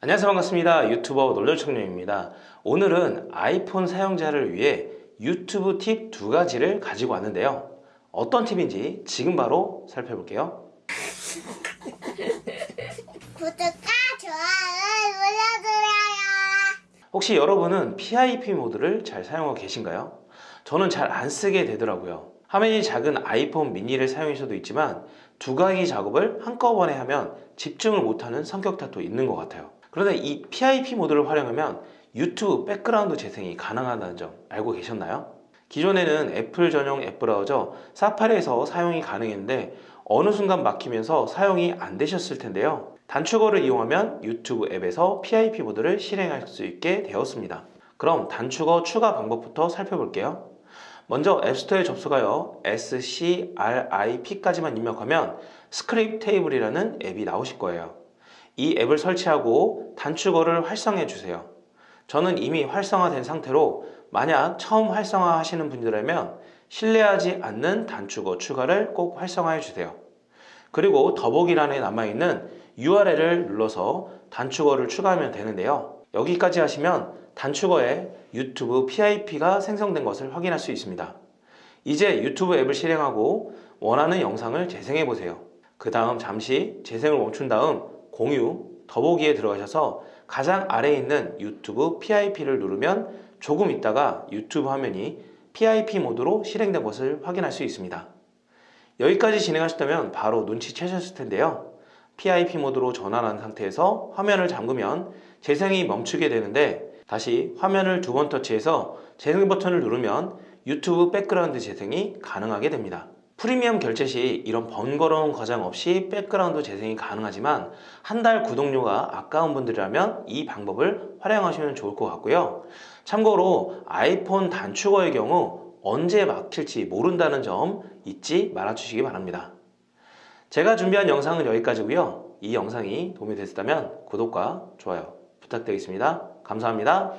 안녕하세요. 반갑습니다. 유튜버 놀려청룡입니다. 오늘은 아이폰 사용자를 위해 유튜브 팁 두 가지를 가지고 왔는데요. 어떤 팁인지 지금 바로 살펴볼게요. 구독과 좋아요 눌러주세요. 혹시 여러분은 PIP 모드를 잘 사용하고 계신가요? 저는 잘 안 쓰게 되더라고요. 화면이 작은 아이폰 미니를 사용할 수도 있지만 두 가지 작업을 한꺼번에 하면 집중을 못하는 성격 탓도 있는 것 같아요 그런데 이 PIP 모드를 활용하면 유튜브 백그라운드 재생이 가능하다는 점 알고 계셨나요? 기존에는 애플 전용 앱 브라우저 사파리에서 사용이 가능했는데 어느 순간 막히면서 사용이 안 되셨을 텐데요. 단축어를 이용하면 유튜브 앱에서 PIP 모드를 실행할 수 있게 되었습니다. 그럼 단축어 추가 방법부터 살펴볼게요. 먼저 앱스토어에 접속하여 SCRIP까지만 입력하면 Scriptable이라는 앱이 나오실 거예요 이 앱을 설치하고 단축어를 활성해 주세요. 저는 이미 활성화된 상태로 만약 처음 활성화 하시는 분들이라면 신뢰하지 않는 단축어 추가를 꼭 활성화해 주세요. 그리고 더보기란에 남아있는 URL을 눌러서 단축어를 추가하면 되는데요. 여기까지 하시면 단축어에 유튜브 PIP가 생성된 것을 확인할 수 있습니다. 이제 유튜브 앱을 실행하고 원하는 영상을 재생해 보세요. 그 다음 잠시 재생을 멈춘 다음 공유, 더보기에 들어가셔서 가장 아래에 있는 유튜브 PIP를 누르면 조금 있다가 유튜브 화면이 PIP 모드로 실행된 것을 확인할 수 있습니다. 여기까지 진행하셨다면 바로 눈치채셨을 텐데요. PIP 모드로 전환한 상태에서 화면을 잠그면 재생이 멈추게 되는데 다시 화면을 두 번 터치해서 재생 버튼을 누르면 유튜브 백그라운드 재생이 가능하게 됩니다 프리미엄 결제 시 이런 번거로운 과정 없이 백그라운드 재생이 가능하지만 한 달 구독료가 아까운 분들이라면 이 방법을 활용하시면 좋을 것 같고요. 참고로 아이폰 단축어의 경우 언제 막힐지 모른다는 점 잊지 말아 주시기 바랍니다. 제가 준비한 영상은 여기까지고요. 이 영상이 도움이 됐다면 구독과 좋아요 부탁드리겠습니다. 감사합니다